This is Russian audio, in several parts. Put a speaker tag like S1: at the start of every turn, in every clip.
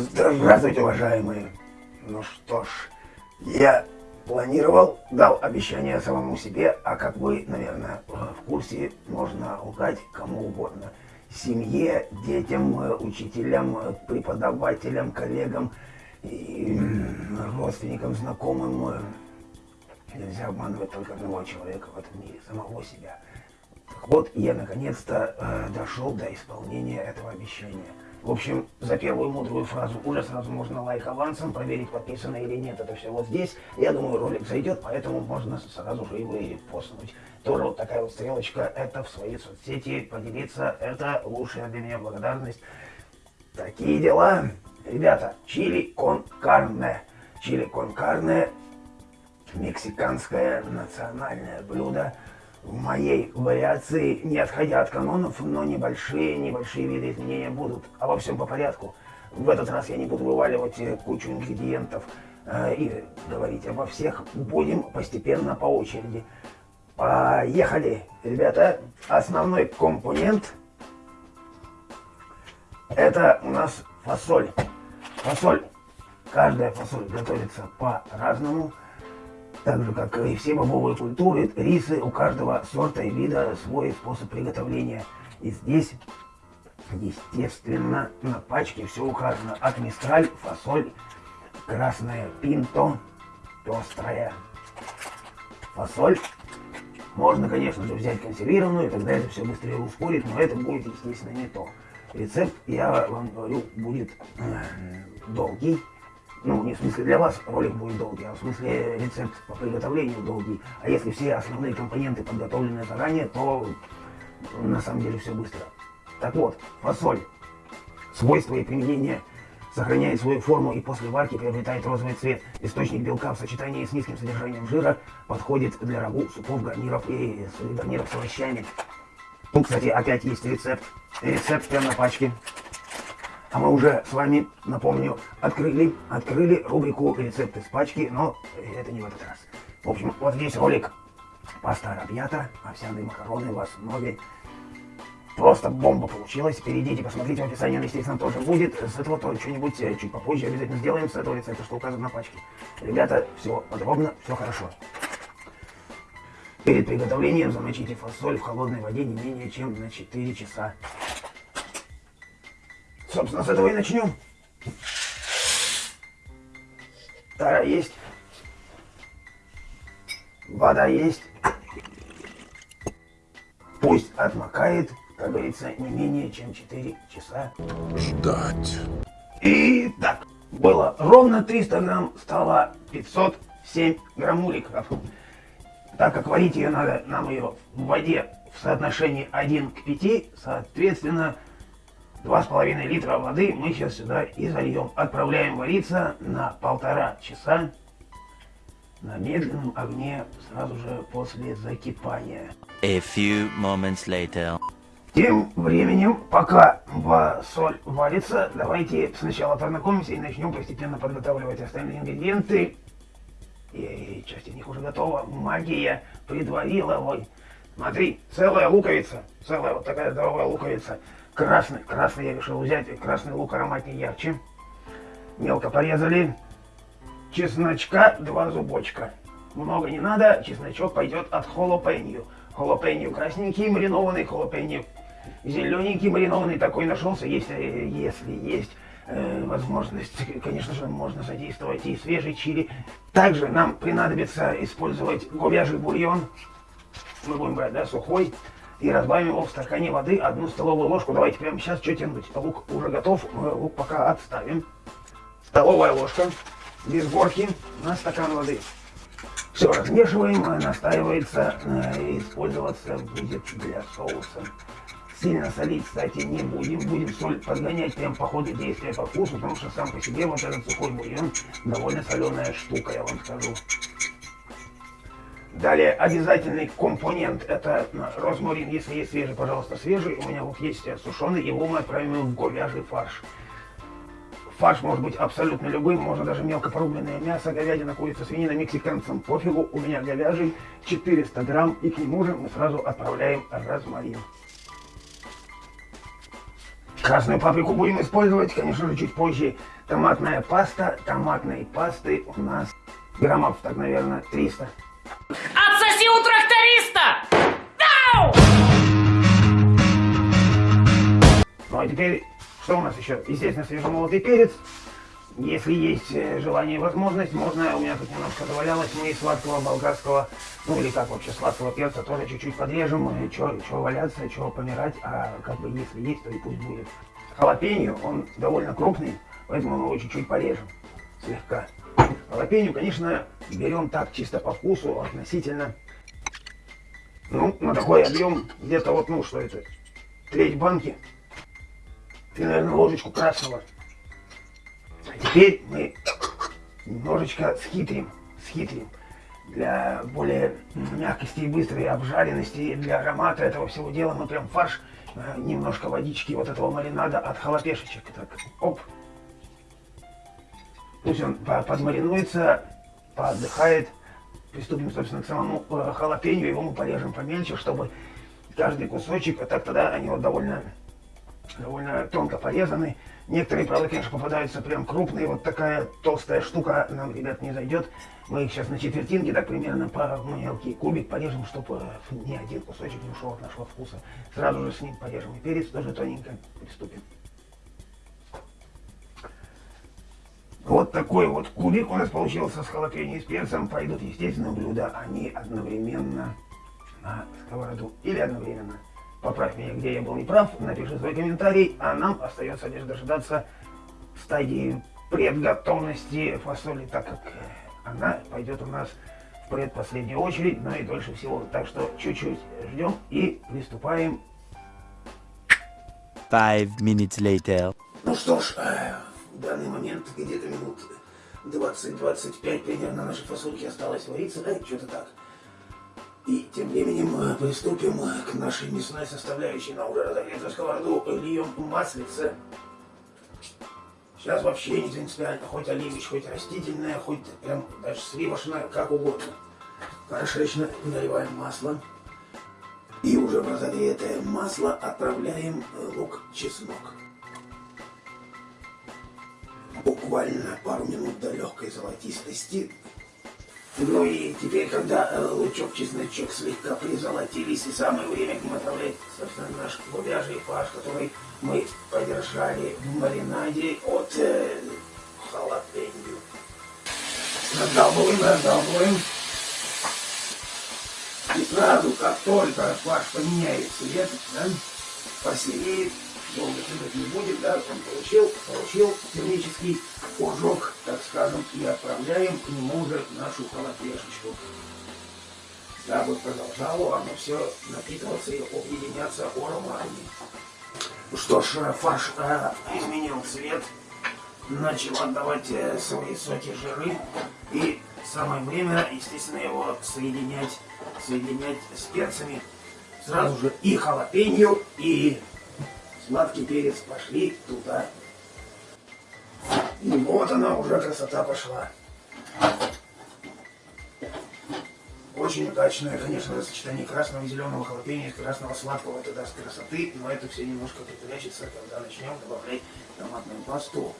S1: Здравствуйте, уважаемые. Ну что ж, я планировал, дал обещание самому себе, а как вы, наверное, в курсе, можно лгать кому угодно. Семье, детям, учителям, преподавателям, коллегам, и родственникам, знакомым. Нельзя обманывать только одного человека в этом мире, самого себя. Вот, я наконец-то э, дошел до исполнения этого обещания. В общем, за первую мудрую фразу уже сразу можно лайк авансом, проверить, подписано или нет, это все вот здесь. Я думаю, ролик зайдет, поэтому можно сразу же его и постнуть. Тоже вот такая вот стрелочка, это в своей соцсети поделиться, это лучшая для меня благодарность. Такие дела. Ребята, чили кон карне. Чили кон карне – мексиканское национальное блюдо – в моей вариации, не отходя от канонов, но небольшие, небольшие виды изменения будут. А во всем по порядку. В этот раз я не буду вываливать э, кучу ингредиентов э, и говорить обо всех. Будем постепенно по очереди. Поехали, ребята. Основной компонент это у нас фасоль. Фасоль. Каждая фасоль готовится по-разному. Так же, как и все бобовые культуры, рисы, у каждого сорта и вида свой способ приготовления. И здесь, естественно, на пачке все указано. От мистраль, фасоль, красная пинто, пестрая фасоль. Можно, конечно же, взять консервированную, тогда это все быстрее ускорит, но это будет, естественно, не то. Рецепт, я вам говорю, будет э, долгий. Ну, не в смысле для вас ролик будет долгий, а в смысле рецепт по приготовлению долгий. А если все основные компоненты подготовлены заранее, то на самом деле все быстро. Так вот, фасоль. Свойства и применение сохраняет свою форму и после варки приобретает розовый цвет. Источник белка в сочетании с низким содержанием жира подходит для рагу, супов, гарниров и гарниров с овощами. Тут, кстати, опять есть рецепт. Рецепт прямо на пачке. А мы уже с вами, напомню, открыли, открыли рубрику рецепты с пачки, но это не в этот раз. В общем, вот здесь ролик паста арабьята, овсяные макароны в основе. Просто бомба получилась. Перейдите, посмотрите в описании, он, естественно, тоже будет. С этого то что-нибудь э, чуть попозже обязательно сделаем, с этого рецепта, что указано на пачке. Ребята, все подробно, все хорошо. Перед приготовлением замочите фасоль в холодной воде не менее чем на 4 часа. Собственно, с этого и начнем. Тара есть. Вода есть. Пусть отмокает, как говорится, не менее чем 4 часа.
S2: Ждать.
S1: Итак, было ровно 300 грамм, стало 507 граммуликов. Так как варить ее надо, нам ее в воде в соотношении 1 к 5, соответственно, Два с половиной литра воды мы сейчас сюда и зальем. Отправляем вариться на полтора часа на медленном огне сразу же после закипания.
S3: A few moments later.
S1: Тем временем, пока соль варится, давайте сначала познакомимся и начнем постепенно подготавливать остальные ингредиенты. И часть из них уже готова. Магия предварила. Ой, смотри, целая луковица. Целая вот такая здоровая луковица. Красный, красный я решил взять, красный лук ароматнее ярче. Мелко порезали. Чесночка два зубочка. Много не надо, чесночок пойдет от холопенью. Холопенью красненький, маринованный, холопенью зелененький, маринованный. Такой нашелся, если, если есть э, возможность, конечно же, можно задействовать и свежий чили. Также нам понадобится использовать говяжий бульон. Мы будем брать, да, сухой и разбавим его в стакане воды одну столовую ложку. Давайте прямо сейчас что тянуть. Лук уже готов, лук пока отставим. Столовая ложка без горки на стакан воды. Все размешиваем, настаивается, э, использоваться будет для соуса. Сильно солить, кстати, не будем. Будем соль подгонять прям по ходу действия по вкусу, потому что сам по себе вот этот сухой бульон довольно соленая штука, я вам скажу. Далее обязательный компонент это розмарин. Если есть свежий, пожалуйста, свежий. У меня вот есть сушеный, его мы отправим в говяжий фарш. Фарш может быть абсолютно любым, можно даже мелко порубленное мясо, говядина, курица, свинина, мексиканцам пофигу. У меня говяжий 400 грамм, и к нему же мы сразу отправляем розмарин. Красную паприку будем использовать, конечно же, чуть позже. Томатная паста. Томатной пасты у нас граммов, так, наверное, 300.
S2: Отсоси у тракториста! Дау!
S1: Ну а теперь, что у нас еще? Естественно, свежемолотый перец. Если есть э, желание и возможность, можно, у меня тут немножко завалялось, мы сладкого болгарского, ну или как вообще, сладкого перца тоже чуть-чуть подрежем, что валяться, что помирать, а как бы если есть, то и пусть будет. Халапеньо, он довольно крупный, поэтому мы его чуть-чуть порежем, слегка. Халапеньо, конечно, берем так чисто по вкусу, относительно, ну, на такой объем, где-то вот, ну, что это, треть банки. Ты, наверное, ложечку красного Теперь мы немножечко схитрим, схитрим для более мягкости и быстрой обжаренности, для аромата этого всего дела мы прям фарш, э, немножко водички вот этого маринада от халапешечек. Так, оп. Пусть он подмаринуется, поотдыхает. Приступим, собственно, к самому э, халапенью. Его мы порежем помельче, чтобы каждый кусочек, а так тогда они вот довольно, довольно тонко порезаны. Некоторые, правда, конечно, попадаются прям крупные. Вот такая толстая штука нам, ребят, не зайдет. Мы их сейчас на четвертинки, так примерно по мелкий кубик порежем, чтобы ни один кусочек не ушел от нашего вкуса. Сразу же с ним порежем и перец, тоже тоненько приступим. Вот такой вот кубик у нас получился с халапеньо и с перцем. Пойдут, естественно, блюда. Они одновременно на сковороду или одновременно Поправь меня, где я был неправ, напиши свой комментарий, а нам остается лишь дождаться стадии предготовности фасоли, так как она пойдет у нас в предпоследнюю очередь, но и дольше всего. Так что чуть-чуть ждем и приступаем.
S3: Five minutes later.
S1: Ну что ж, э, в данный момент где-то минут 20-25 примерно нашей фасольки осталось вариться. Э, что-то так. И тем временем приступим к нашей мясной составляющей на уже разогретую сковороду. Льем маслице. Сейчас вообще не принципиально, хоть оливич, хоть растительное, хоть прям даже сливочное, как угодно. Хорошечно наливаем масло. И уже в разогретое масло отправляем лук-чеснок. Буквально пару минут до легкой золотистости ну и теперь, когда э, лучок, чесночок слегка призолотились, и самое время отправлять, собственно, наш говяжий фарш, который мы подержали в маринаде от э, халапеньо. Раздалбываем, раздалбываем. И сразу, как только фарш поменяет цвет, да, посереет, долго тянуть не будет, да, он получил, получил термический ожог, так скажем, и отправляем к нему уже нашу холодешечку. Дабы продолжало оно все напитываться и объединяться ароматами. Что ж, фарш э, изменил цвет, начал отдавать э, свои соки жиры, и самое время, естественно, его соединять, соединять с перцами. Сразу же и халапеньо, и сладкий перец пошли туда. И вот она уже красота пошла. Очень удачное, конечно, сочетание красного и зеленого халапеньо, красного сладкого, это даст красоты, но это все немножко припрячется, когда начнем добавлять томатную пасту.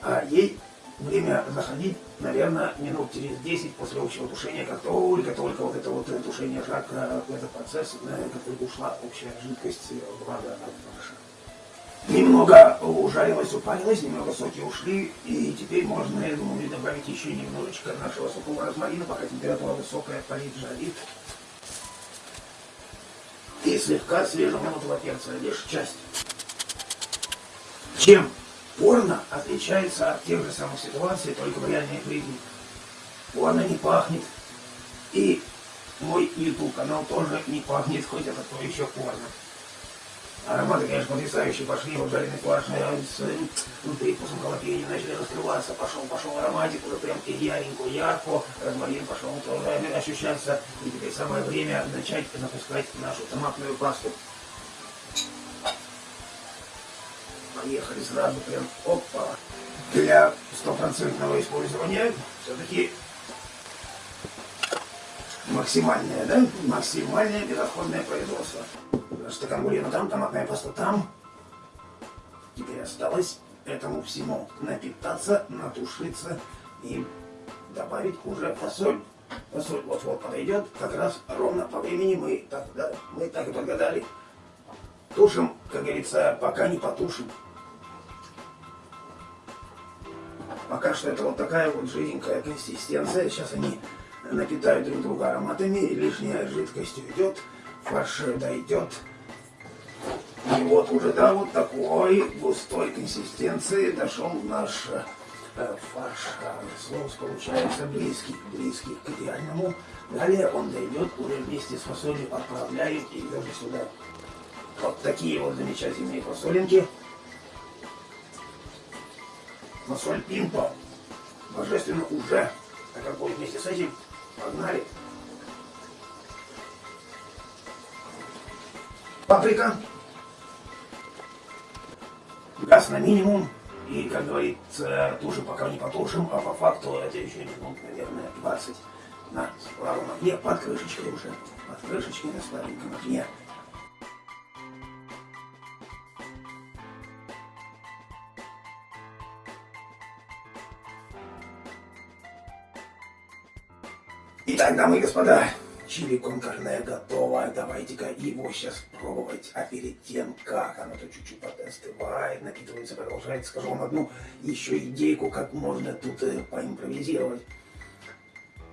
S1: А ей время заходить, наверное, минут через 10 после общего тушения, как только-только вот это вот тушение жака, этот процесс, как только ушла общая жидкость влага от фарша. Немного ужарилось, упарилось, немного соки ушли, и теперь можно, я думаю, добавить еще немножечко нашего сухого розмарина, пока температура высокая, парит, жарит. И слегка свежемолотого перца, лишь часть. Чем порно отличается от тех же самых ситуаций, только в реальной жизни. Порно не пахнет. И мой YouTube канал тоже не пахнет, хоть это то еще порно. Ароматы, конечно, потрясающие пошли, вот жареный фарш с ну, привкусом халапеньо начали раскрываться, пошел, пошел ароматик, уже прям яренько, ярко, розмарин пошел тоже ощущаться, и теперь самое время начать запускать нашу томатную пасту. Поехали сразу прям, опа. Для стопроцентного использования все-таки максимальное, да? Максимальное безотходное производство. Стакан бульона там, томатная паста там. Теперь осталось этому всему напитаться, натушиться и добавить уже фасоль. Фасоль вот-вот подойдет, как раз ровно по времени мы так, мы так и подгадали. Тушим, как говорится, пока не потушим. Пока что это вот такая вот жиденькая консистенция. Сейчас они напитают друг друга ароматами, лишняя жидкость уйдет, фарш дойдет. И вот уже до вот такой густой консистенции дошел наш э, фарш. Соус получается близкий, близкий к идеальному. Далее он дойдет уже вместе с фасолью, отправляем и даже сюда. Вот такие вот замечательные фасолинки. Фасоль пимпо. Божественно уже. А как будет вместе с этим? Погнали. Паприка. Газ на минимум. И, как говорится, тушим, пока не потушим, а по факту это еще минут, наверное, 20 на слабом огне, под крышечкой уже. Под крышечкой на слабеньком огне. Итак, дамы и господа, чили конкарне готово. Давайте-ка его сейчас пробовать. А перед тем, как оно то чуть-чуть подостывает, напитывается, продолжает, скажу вам одну еще идейку, как можно тут э, поимпровизировать.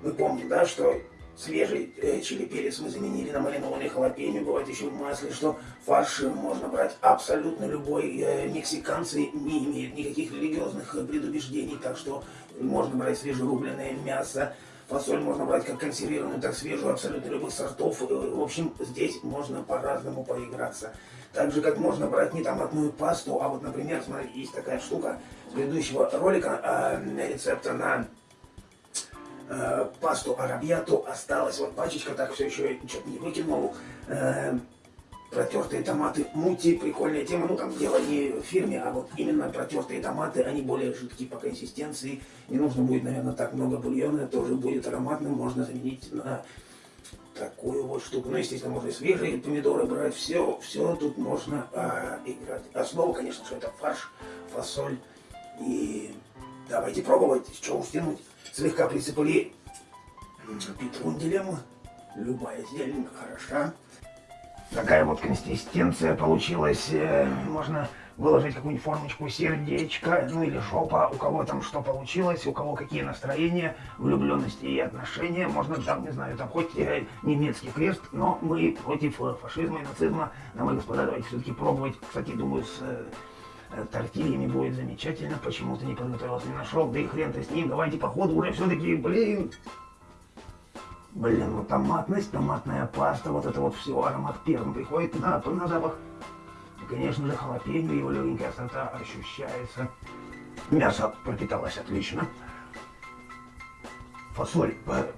S1: Мы помним, да, что свежий э, чили перец мы заменили на маринованный халапеньо, бывает еще в масле, что фарш можно брать абсолютно любой. Э, мексиканцы не имеют никаких религиозных э, предубеждений, так что можно брать свежерубленное мясо, Фасоль можно брать как консервированную, так свежую, абсолютно любых сортов. Э, В общем, здесь можно по-разному поиграться. Так же, как можно брать не томатную пасту, а вот, например, смотри, есть такая штука с предыдущего ролика э, рецепта на э, пасту арабьяту осталась. Вот пачечка так все еще что-то не выкинул. Э, протертые томаты мути, прикольная тема. Ну, там дело не в фирме, а вот именно протертые томаты, они более жидкие по консистенции. Не нужно будет, наверное, так много бульона, тоже будет ароматным. Можно заменить на такую вот штуку. Ну, естественно, можно и свежие помидоры брать. Все, все тут можно а, играть. Основа, конечно, что это фарш, фасоль. И давайте пробовать, что уж тянуть. Слегка присыпали петрунделем. Любая зелень хороша. Такая вот консистенция получилась. Э, Можно выложить какую-нибудь формочку сердечка, ну или жопа, у кого там что получилось, у кого какие настроения, влюбленности и отношения. Можно там, не знаю, там хоть э, немецкий крест, но мы против э, фашизма и нацизма. Дамы и господа, давайте все-таки пробовать. Кстати, думаю, с тортильями будет замечательно. Почему ты не подготовился, не нашел, да и хрен ты с ним. Давайте по ходу уже все-таки, блин, Блин, ну томатность, томатная паста, вот это вот все, аромат первым приходит на, на запах. И, конечно же, халапеньо, его легенькая острота ощущается. Мясо пропиталось отлично. Фасоль э,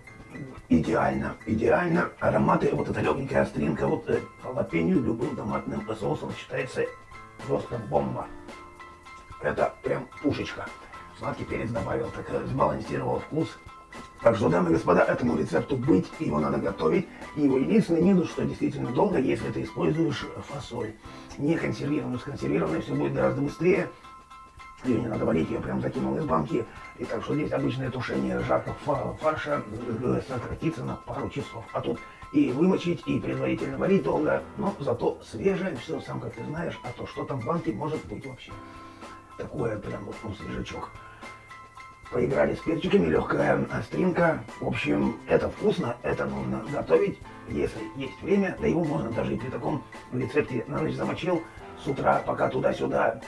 S1: идеально, идеально. Ароматы, вот эта легенькая остринка, вот э, любым томатным соусом сочетается просто бомба. Это прям пушечка. Сладкий перец добавил, так э, сбалансировал вкус. Так что, дамы и господа, этому рецепту быть, его надо готовить. И его единственный минус, что действительно долго, если ты используешь фасоль. Не консервированную, с консервированной все будет гораздо быстрее. Ее не надо варить, ее прям закинул из банки. И так что здесь обычное тушение жаркого фа- фарша э, сократится на пару часов. А тут и вымочить, и предварительно варить долго, но зато свежее все, сам как ты знаешь, а то что там в банке может быть вообще. Такое прям вот, ну, свежачок поиграли с перчиками, легкая остринка. В общем, это вкусно, это нужно готовить, если есть время. Да его можно даже и при таком рецепте на ночь замочил. С утра, пока туда-сюда,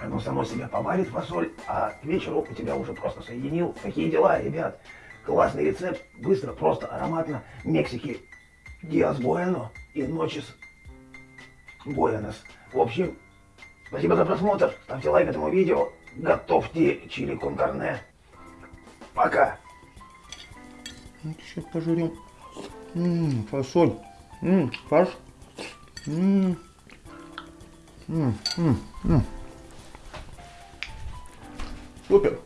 S1: оно само себя поварит фасоль, а к вечеру у тебя уже просто соединил. Такие дела, ребят. Классный рецепт, быстро, просто, ароматно. Мексики Диас Буэно и Ночис Буэнос. В общем, спасибо за просмотр. Ставьте лайк этому видео. Готовьте чили кон карне. Пока.
S4: Ну, сейчас пожурим. М, фасоль. М, фарш. М, м, м, м. Супер.